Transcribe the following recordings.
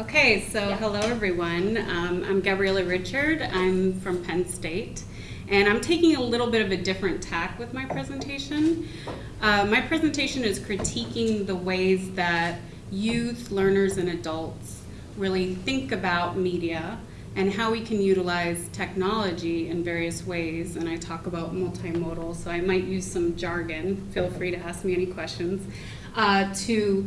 Okay, so Yeah. hello everyone. Um, I'm Gabriela Richard. I'm from Penn State. And I'm taking a little bit of a different tack with my presentation. Uh, my presentation is critiquing the ways that youth, learners, and adults really think about media and how we can utilize technology in various ways. And I talk about multimodal, so I might use some jargon. Feel free to ask me any questions. Uh, to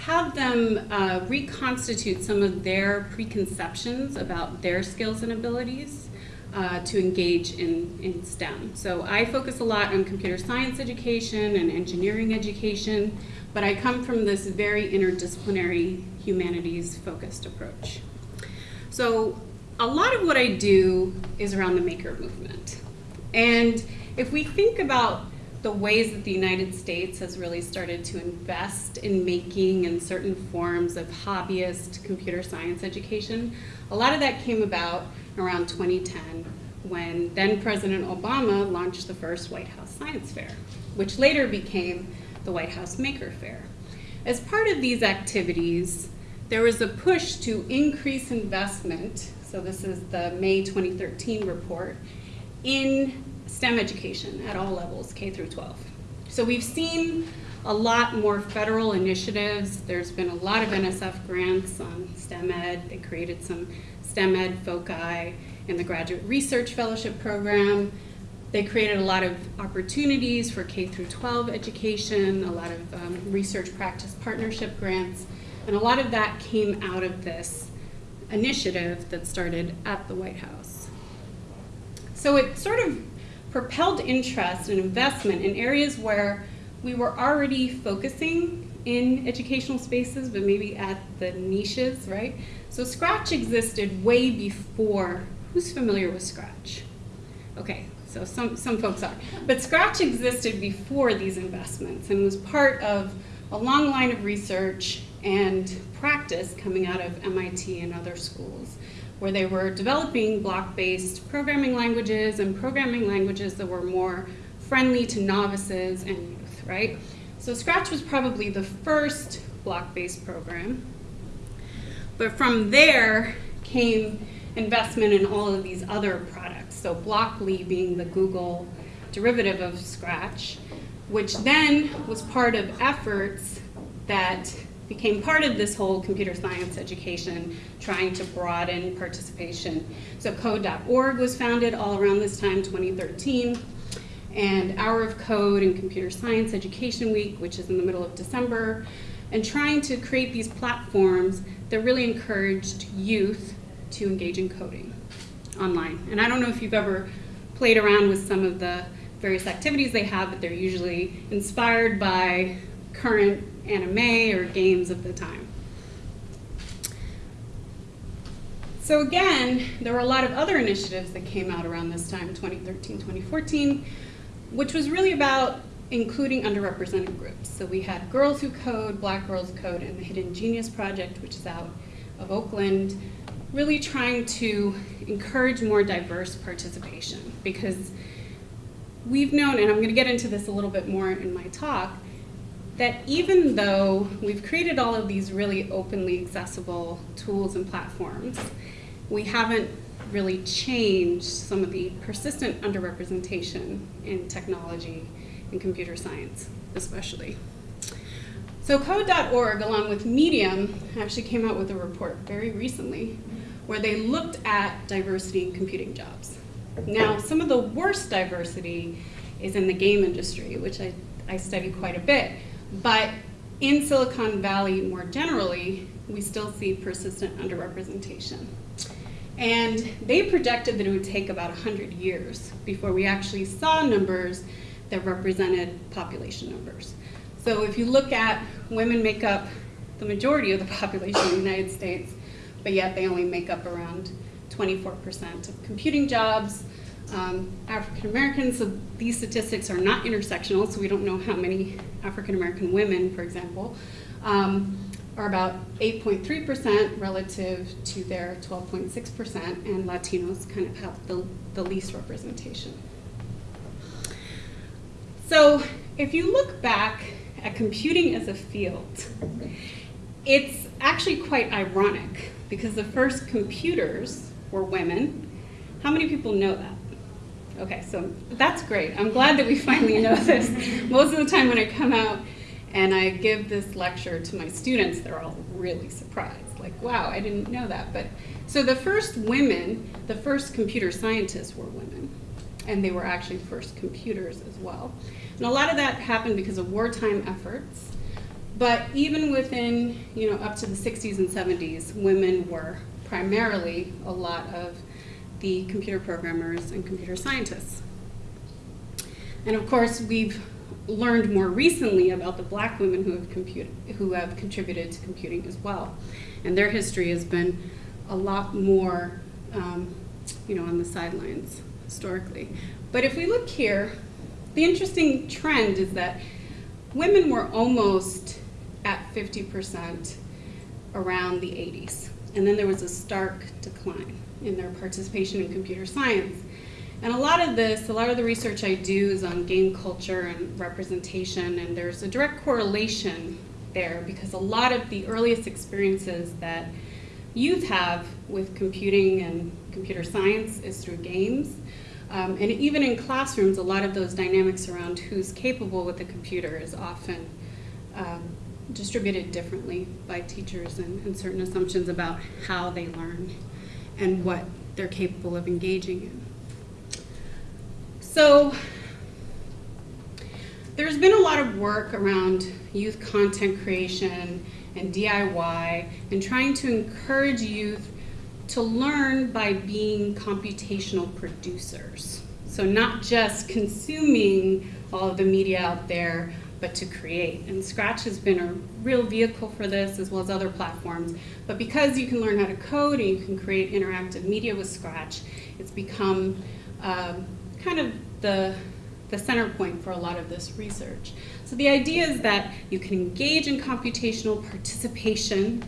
have them uh, reconstitute some of their preconceptions about their skills and abilities uh, to engage in, in STEM. So I focus a lot on computer science education and engineering education, but I come from this very interdisciplinary humanities focused approach. So a lot of what I do is around the maker movement. And if we think about the ways that the United States has really started to invest in making and certain forms of hobbyist computer science education. A lot of that came about around 2010 when then President Obama launched the first White House Science Fair, which later became the White House Maker Fair. As part of these activities, there was a push to increase investment, so this is the May 2013 report, in STEM education at all levels, K through 12. So we've seen a lot more federal initiatives. There's been a lot of NSF grants on STEM Ed. They created some STEM Ed foci in the Graduate Research Fellowship Program. They created a lot of opportunities for K through 12 education, a lot of um, research practice partnership grants, and a lot of that came out of this initiative that started at the White House. So it sort of propelled interest and investment in areas where we were already focusing in educational spaces, but maybe at the niches, right? So Scratch existed way before, who's familiar with Scratch? Okay, so some, some folks are. But Scratch existed before these investments and was part of a long line of research and practice coming out of MIT and other schools where they were developing block-based programming languages and programming languages that were more friendly to novices and youth, right? So Scratch was probably the first block-based program. But from there came investment in all of these other products. So Blockly being the Google derivative of Scratch, which then was part of efforts that became part of this whole computer science education, trying to broaden participation. So code.org was founded all around this time, 2013, and Hour of Code and Computer Science Education Week, which is in the middle of December, and trying to create these platforms that really encouraged youth to engage in coding online. And I don't know if you've ever played around with some of the various activities they have, but they're usually inspired by current anime or games of the time. So again, there were a lot of other initiatives that came out around this time, 2013, 2014, which was really about including underrepresented groups. So we had Girls Who Code, Black Girls Code, and the Hidden Genius Project, which is out of Oakland, really trying to encourage more diverse participation because we've known, and I'm going to get into this a little bit more in my talk, that even though we've created all of these really openly accessible tools and platforms, we haven't really changed some of the persistent underrepresentation in technology and computer science, especially. So code.org, along with Medium, actually came out with a report very recently where they looked at diversity in computing jobs. Now, some of the worst diversity is in the game industry, which I, I study quite a bit. But in Silicon Valley more generally, we still see persistent underrepresentation. And they projected that it would take about 100 years before we actually saw numbers that represented population numbers. So if you look at women make up the majority of the population in the United States, but yet they only make up around 24% of computing jobs. Um, African Americans, so these statistics are not intersectional, so we don't know how many African American women, for example, um, are about 8.3% relative to their 12.6%, and Latinos kind of have the, the least representation. So if you look back at computing as a field, it's actually quite ironic because the first computers were women. How many people know that? Okay, so that's great. I'm glad that we finally know this. Most of the time when I come out and I give this lecture to my students, they're all really surprised. Like, wow, I didn't know that. But so the first women, the first computer scientists were women. And they were actually first computers as well. And a lot of that happened because of wartime efforts. But even within, you know, up to the 60s and 70s, women were primarily a lot of the computer programmers and computer scientists. And of course, we've learned more recently about the black women who have, who have contributed to computing as well. And their history has been a lot more, um, you know, on the sidelines historically. But if we look here, the interesting trend is that women were almost at 50% around the 80s. And then there was a stark decline in their participation in computer science. And a lot of this, a lot of the research I do is on game culture and representation, and there's a direct correlation there because a lot of the earliest experiences that youth have with computing and computer science is through games. Um, and even in classrooms, a lot of those dynamics around who's capable with the computer is often um, distributed differently by teachers and, and certain assumptions about how they learn and what they're capable of engaging in. So there's been a lot of work around youth content creation and DIY and trying to encourage youth to learn by being computational producers. So not just consuming all of the media out there, but to create. And Scratch has been a real vehicle for this as well as other platforms. But because you can learn how to code and you can create interactive media with Scratch, it's become um, kind of the, the center point for a lot of this research. So the idea is that you can engage in computational participation,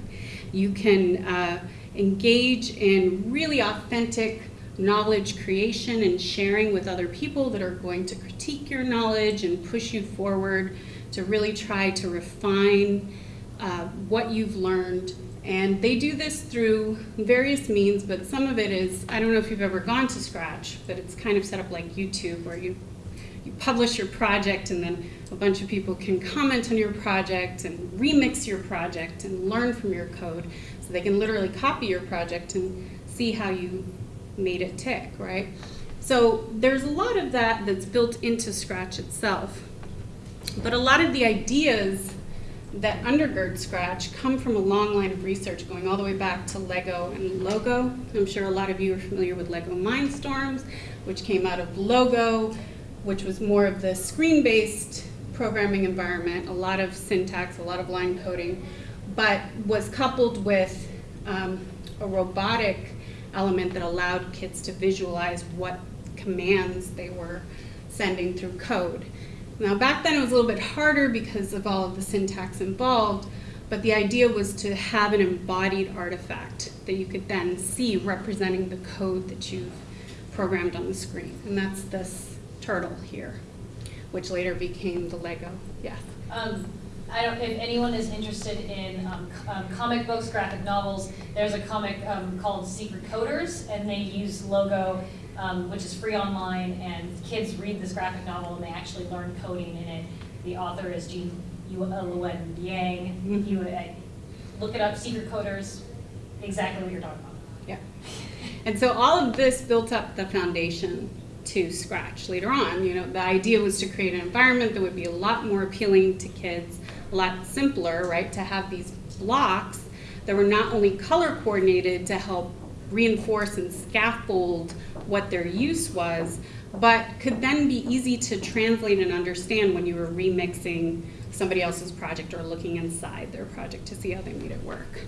you can uh, engage in really authentic knowledge creation and sharing with other people that are going to critique your knowledge and push you forward to really try to refine uh, what you've learned and they do this through various means, but some of it is, I don't know if you've ever gone to Scratch, but it's kind of set up like YouTube where you, you publish your project and then a bunch of people can comment on your project and remix your project and learn from your code. So they can literally copy your project and see how you made it tick, right? So there's a lot of that that's built into Scratch itself. But a lot of the ideas that undergird Scratch come from a long line of research going all the way back to Lego and Logo. I'm sure a lot of you are familiar with Lego Mindstorms, which came out of Logo, which was more of the screen-based programming environment, a lot of syntax, a lot of line coding, but was coupled with um, a robotic element that allowed kids to visualize what commands they were sending through code. Now back then it was a little bit harder because of all of the syntax involved, but the idea was to have an embodied artifact that you could then see representing the code that you've programmed on the screen. And that's this turtle here, which later became the Lego. Yes? Um, I don't, if anyone is interested in um, um, comic books, graphic novels, there's a comic um, called Secret Coders, and they use Logo um, which is free online, and kids read this graphic novel and they actually learn coding in it. The author is Gene Luen Yang. Mm -hmm. You uh, look it up, Secret Coders, exactly what you're talking about. Yeah. And so all of this built up the foundation to Scratch later on. You know, the idea was to create an environment that would be a lot more appealing to kids, a lot simpler, right, to have these blocks that were not only color coordinated to help reinforce and scaffold what their use was, but could then be easy to translate and understand when you were remixing somebody else's project or looking inside their project to see how they made it work.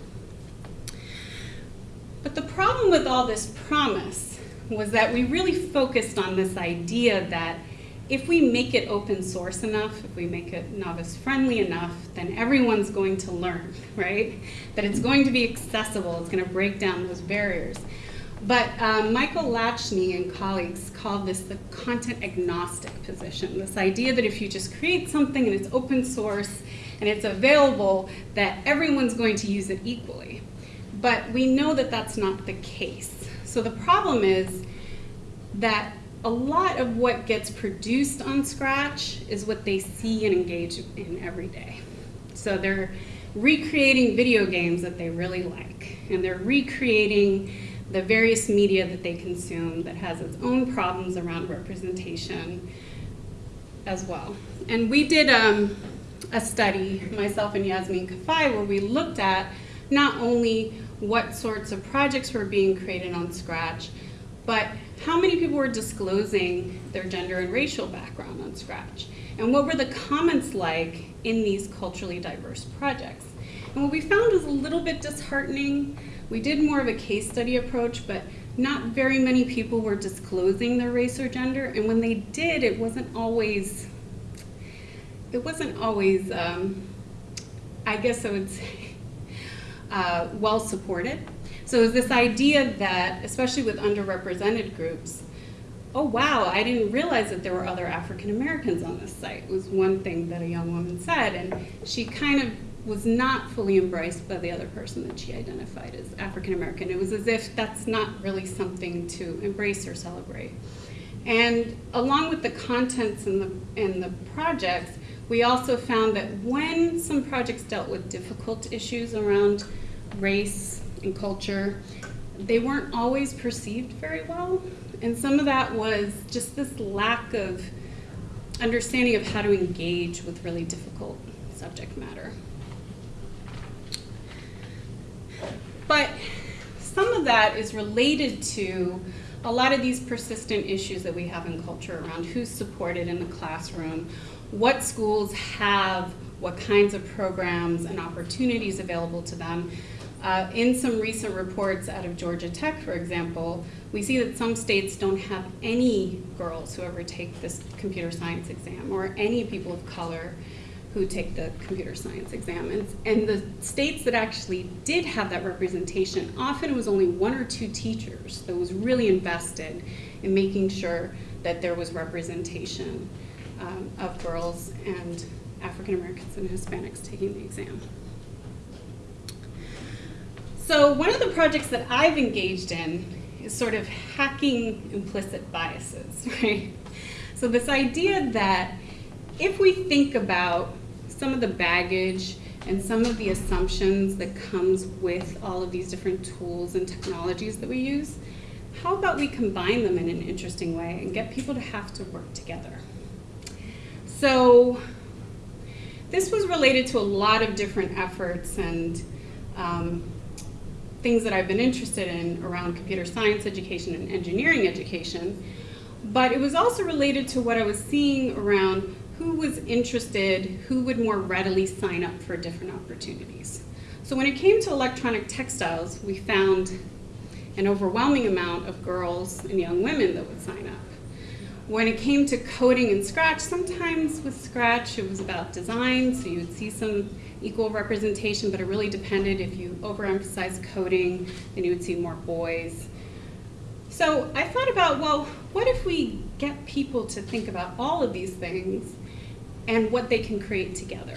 But the problem with all this promise was that we really focused on this idea that if we make it open source enough, if we make it novice friendly enough, then everyone's going to learn, right? That it's going to be accessible, it's going to break down those barriers. But um, Michael Lachney and colleagues called this the content agnostic position, this idea that if you just create something and it's open source and it's available that everyone's going to use it equally. But we know that that's not the case. So the problem is that a lot of what gets produced on Scratch is what they see and engage in every day. So they're recreating video games that they really like, and they're recreating the various media that they consume that has its own problems around representation as well. And we did um, a study, myself and Yasmin Kafai, where we looked at not only what sorts of projects were being created on Scratch, but how many people were disclosing their gender and racial background on Scratch? And what were the comments like in these culturally diverse projects? And what we found was a little bit disheartening. We did more of a case study approach, but not very many people were disclosing their race or gender. And when they did, it wasn't always, it wasn't always, um, I guess I would say, uh, well supported. So it was this idea that, especially with underrepresented groups, oh wow, I didn't realize that there were other African Americans on this site, was one thing that a young woman said. And she kind of was not fully embraced by the other person that she identified as African American. It was as if that's not really something to embrace or celebrate. And along with the contents and the, and the projects, we also found that when some projects dealt with difficult issues around race and culture, they weren't always perceived very well. And some of that was just this lack of understanding of how to engage with really difficult subject matter. But some of that is related to a lot of these persistent issues that we have in culture around who's supported in the classroom, what schools have, what kinds of programs and opportunities available to them. Uh, in some recent reports out of Georgia Tech, for example, we see that some states don't have any girls who ever take this computer science exam or any people of color who take the computer science exam. And, and the states that actually did have that representation, often it was only one or two teachers that was really invested in making sure that there was representation um, of girls and African Americans and Hispanics taking the exam. So one of the projects that I've engaged in is sort of hacking implicit biases, right? So this idea that if we think about some of the baggage and some of the assumptions that comes with all of these different tools and technologies that we use, how about we combine them in an interesting way and get people to have to work together? So this was related to a lot of different efforts and um, things that I've been interested in around computer science education and engineering education, but it was also related to what I was seeing around who was interested, who would more readily sign up for different opportunities. So when it came to electronic textiles, we found an overwhelming amount of girls and young women that would sign up. When it came to coding and Scratch, sometimes with Scratch it was about design, so you would see some equal representation, but it really depended if you overemphasize coding, then you would see more boys. So I thought about, well, what if we get people to think about all of these things and what they can create together.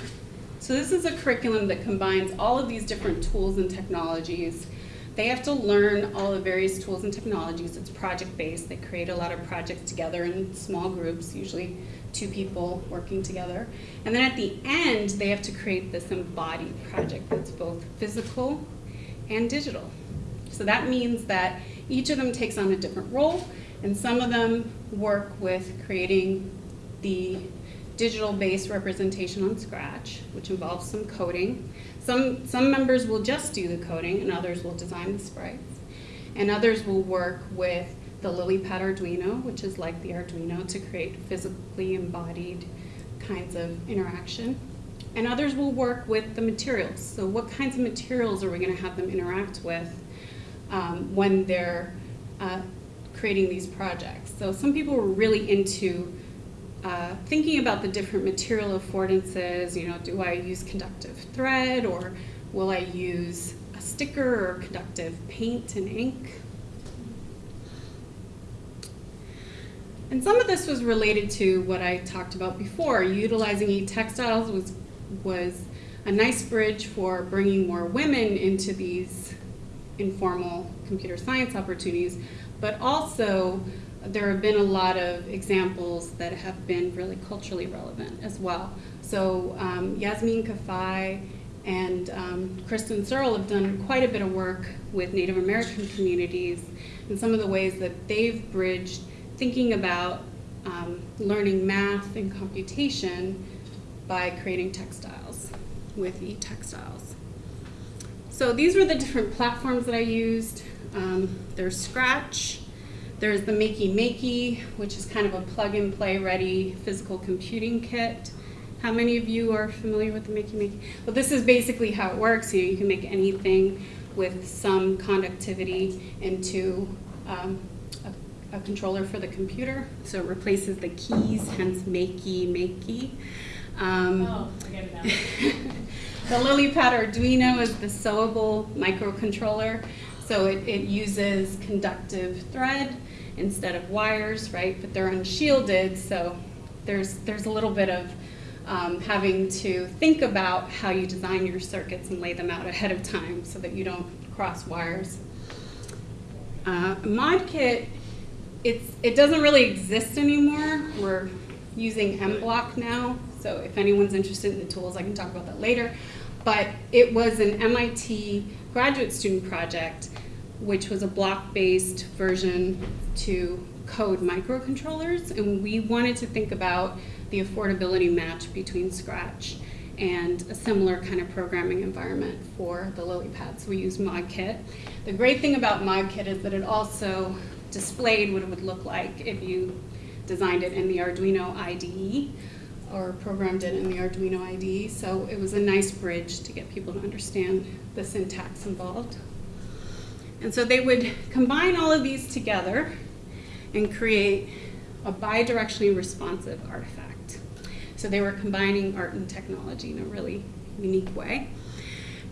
So this is a curriculum that combines all of these different tools and technologies. They have to learn all the various tools and technologies. It's project-based. They create a lot of projects together in small groups, usually two people working together. And then at the end, they have to create this embodied project that's both physical and digital. So that means that each of them takes on a different role, and some of them work with creating the digital-based representation on Scratch, which involves some coding. Some, some members will just do the coding, and others will design the sprites. And others will work with the LilyPad Arduino, which is like the Arduino, to create physically embodied kinds of interaction. And others will work with the materials. So what kinds of materials are we going to have them interact with um, when they're uh, creating these projects? So some people were really into uh, thinking about the different material affordances, you know, do I use conductive thread or will I use a sticker or conductive paint and ink? And some of this was related to what I talked about before. Utilizing e-textiles was was a nice bridge for bringing more women into these informal computer science opportunities, but also there have been a lot of examples that have been really culturally relevant as well. So um, Yasmin Kafai and um, Kristen Searle have done quite a bit of work with Native American communities and some of the ways that they've bridged thinking about um, learning math and computation by creating textiles with e-textiles. So these were the different platforms that I used. Um, there's Scratch, there's the Makey Makey, which is kind of a plug-and-play ready physical computing kit. How many of you are familiar with the Makey Makey? Well, this is basically how it works. You, know, you can make anything with some conductivity into um, a, controller for the computer. So it replaces the keys, hence Makey Makey. Um, Oh, forget it now. the LilyPad Arduino is the sewable microcontroller. So it, it uses conductive thread instead of wires, right? But they're unshielded, so there's, there's a little bit of um, having to think about how you design your circuits and lay them out ahead of time so that you don't cross wires. Uh, ModKit, it's, it doesn't really exist anymore. We're using MBlock now, so if anyone's interested in the tools, I can talk about that later. But it was an MIT graduate student project, which was a block-based version to code microcontrollers, and we wanted to think about the affordability match between Scratch and a similar kind of programming environment for the LilyPad. So we use ModKit. The great thing about ModKit is that it also displayed what it would look like if you designed it in the Arduino IDE or programmed it in the Arduino IDE. So it was a nice bridge to get people to understand the syntax involved. And so they would combine all of these together and create a bidirectionally responsive artifact. So they were combining art and technology in a really unique way.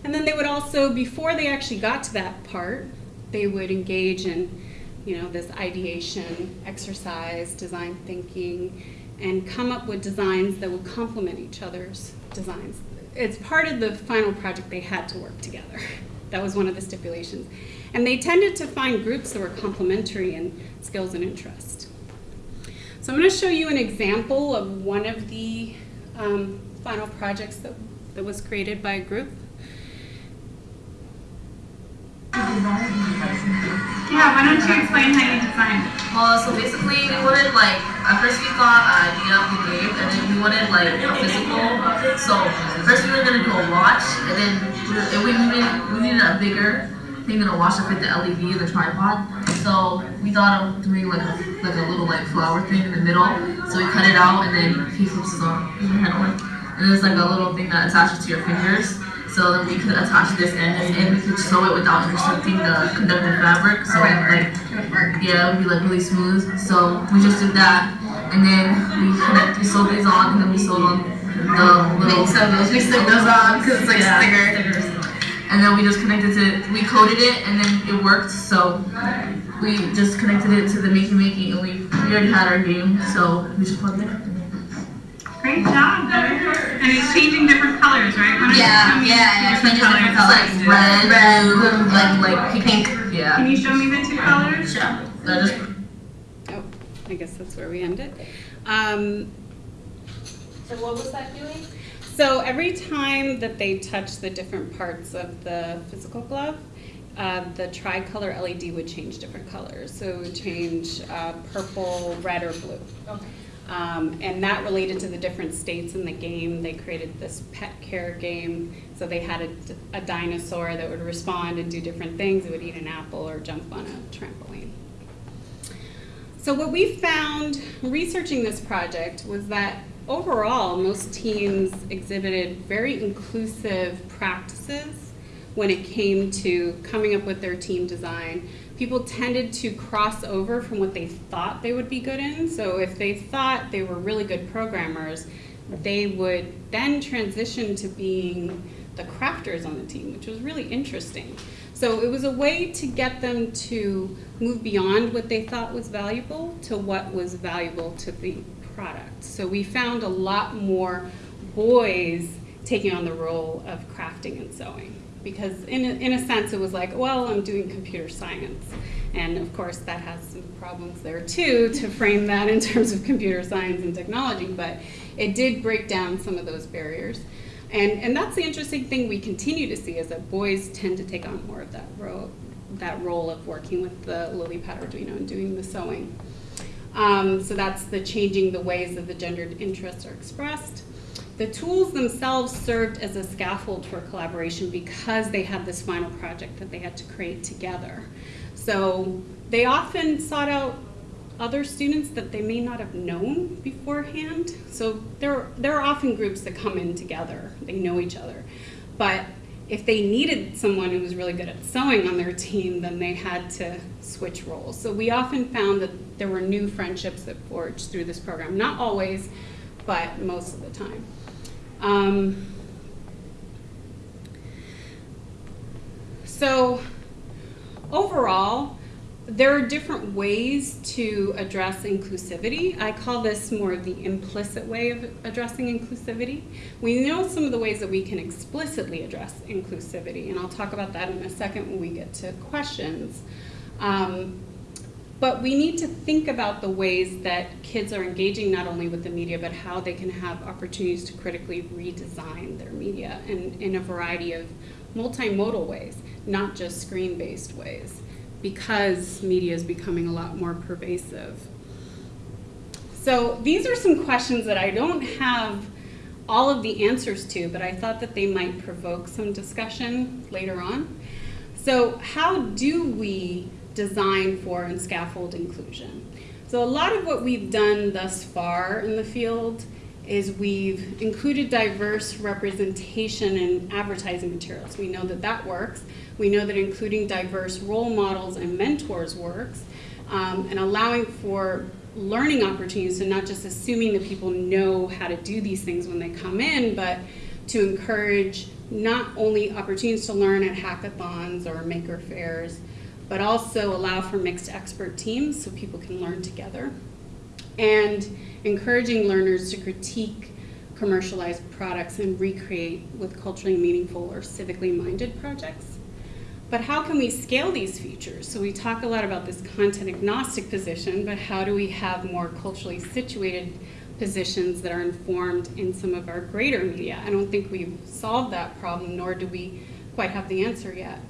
And then they would also, before they actually got to that part, they would engage in you know, this ideation, exercise, design thinking, and come up with designs that would complement each other's designs. It's part of the final project they had to work together. That was one of the stipulations. And they tended to find groups that were complementary in skills and interest. So I'm going to show you an example of one of the um, final projects that, that was created by a group. Yeah, why don't you explain how you designed it? Well, so basically, we wanted like at first we thought idea of the game, and then we wanted like a physical. So first we were gonna do a watch, and then we, needed we needed a bigger thing than a watch to fit the LED and the tripod. So we thought of doing like a like a little like flower thing in the middle. So we cut it out, and then he flips his head on, and it's like a little thing that attaches to your fingers. So then we could attach this end and we could sew it without intercepting the conductive fabric. So like yeah, it would be like really smooth. So we just did that, and then we connect, we sewed these on, and then we sewed on the little. So those we stick those on because it's like Yeah. sticker. And then we just connected it, we coded it, and then it worked. So we just connected it to the Makey Makey, and we, we already had our game, so we just plugged it. Great job. And it's changing different colors, right? Why don't Yeah, show me yeah, the yeah, changes different colors. Like, Red, red, blue, like like pink. Can Yeah. you show me the two colors? Yeah. I Oh, I guess that's where we end it. Um, So what was that doing? So every time that they touch the different parts of the physical glove, uh, the tricolor LED would change different colors. So it would change uh, purple, red, or blue. Okay. Um, and that related to the different states in the game. They created this pet care game. So they had a, a dinosaur that would respond and do different things. It would eat an apple or jump on a trampoline. So what we found researching this project was that overall most teams exhibited very inclusive practices when it came to coming up with their team design. People tended to cross over from what they thought they would be good in. So if they thought they were really good programmers, they would then transition to being the crafters on the team, which was really interesting. So it was a way to get them to move beyond what they thought was valuable to what was valuable to the product. So we found a lot more boys taking on the role of crafting and sewing. Because in a, in a sense, it was like, well, I'm doing computer science. And of course, that has some problems there too, to frame that in terms of computer science and technology, but it did break down some of those barriers. And, and that's the interesting thing we continue to see is that boys tend to take on more of that role, that role of working with the LilyPad Arduino and doing the sewing. Um, so that's the changing the ways that the gendered interests are expressed. The tools themselves served as a scaffold for collaboration because they had this final project that they had to create together. So they often sought out other students that they may not have known beforehand. So there, there are often groups that come in together, they know each other. But if they needed someone who was really good at sewing on their team, then they had to switch roles. So we often found that there were new friendships that forged through this program. Not always, but most of the time. Um, so overall, there are different ways to address inclusivity. I call this more of the implicit way of addressing inclusivity. We know some of the ways that we can explicitly address inclusivity, and I'll talk about that in a second when we get to questions. Um, but we need to think about the ways that kids are engaging not only with the media, but how they can have opportunities to critically redesign their media in, in a variety of multimodal ways, not just screen-based ways because media is becoming a lot more pervasive. So these are some questions that I don't have all of the answers to, but I thought that they might provoke some discussion later on. So how do we design for and scaffold inclusion? So a lot of what we've done thus far in the field is we've included diverse representation in advertising materials. We know that that works. We know that including diverse role models and mentors works, um, and allowing for learning opportunities, so not just assuming that people know how to do these things when they come in, but to encourage not only opportunities to learn at hackathons or maker fairs, but also allow for mixed expert teams so people can learn together. And encouraging learners to critique commercialized products and recreate with culturally meaningful or civically minded projects. But how can we scale these features? So we talk a lot about this content agnostic position, but how do we have more culturally situated positions that are informed in some of our greater media? I don't think we've solved that problem, nor do we quite have the answer yet.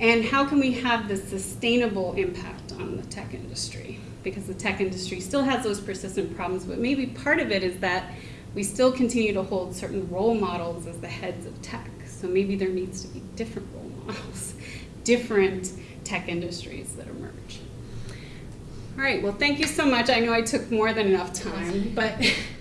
And how can we have the sustainable impact on the tech industry? Because the tech industry still has those persistent problems, but maybe part of it is that we still continue to hold certain role models as the heads of tech. So maybe there needs to be different role models, different tech industries that emerge. All right, well, thank you so much. I know I took more than enough time, but